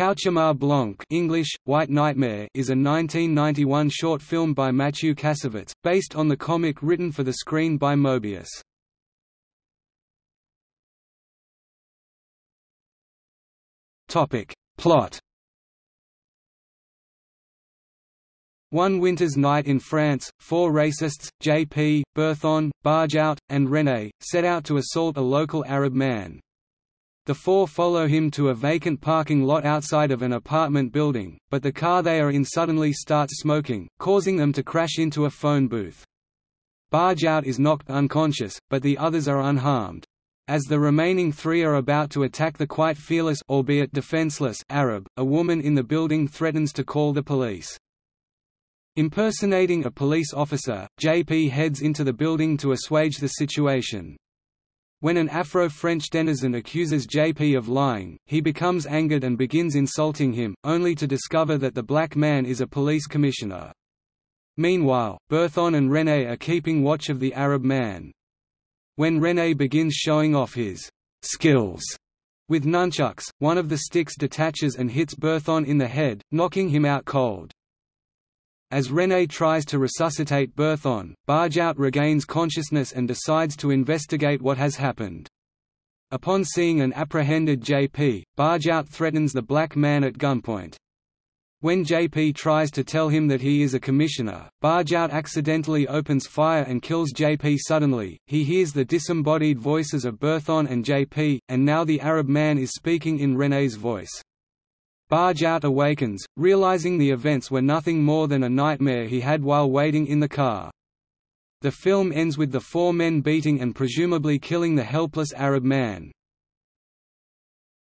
Cauchemar Blanc English, White Nightmare is a 1991 short film by Matthew Kassovitz, based on the comic written for the screen by Moebius. Plot One winter's night in France, four racists, J.P., Berthon, Bargeout, and René, set out to assault a local Arab man. The four follow him to a vacant parking lot outside of an apartment building, but the car they are in suddenly starts smoking, causing them to crash into a phone booth. Barjout is knocked unconscious, but the others are unharmed. As the remaining three are about to attack the quite fearless albeit defenseless Arab, a woman in the building threatens to call the police. Impersonating a police officer, JP heads into the building to assuage the situation. When an Afro-French denizen accuses JP of lying, he becomes angered and begins insulting him, only to discover that the black man is a police commissioner. Meanwhile, Berthon and René are keeping watch of the Arab man. When René begins showing off his skills with nunchucks, one of the sticks detaches and hits Berthon in the head, knocking him out cold. As René tries to resuscitate Berthon, Bargeout regains consciousness and decides to investigate what has happened. Upon seeing an apprehended JP, Bargeout threatens the black man at gunpoint. When JP tries to tell him that he is a commissioner, Bargeout accidentally opens fire and kills JP suddenly. He hears the disembodied voices of Berthon and JP, and now the Arab man is speaking in René's voice. Barjout awakens, realizing the events were nothing more than a nightmare he had while waiting in the car. The film ends with the four men beating and presumably killing the helpless Arab man.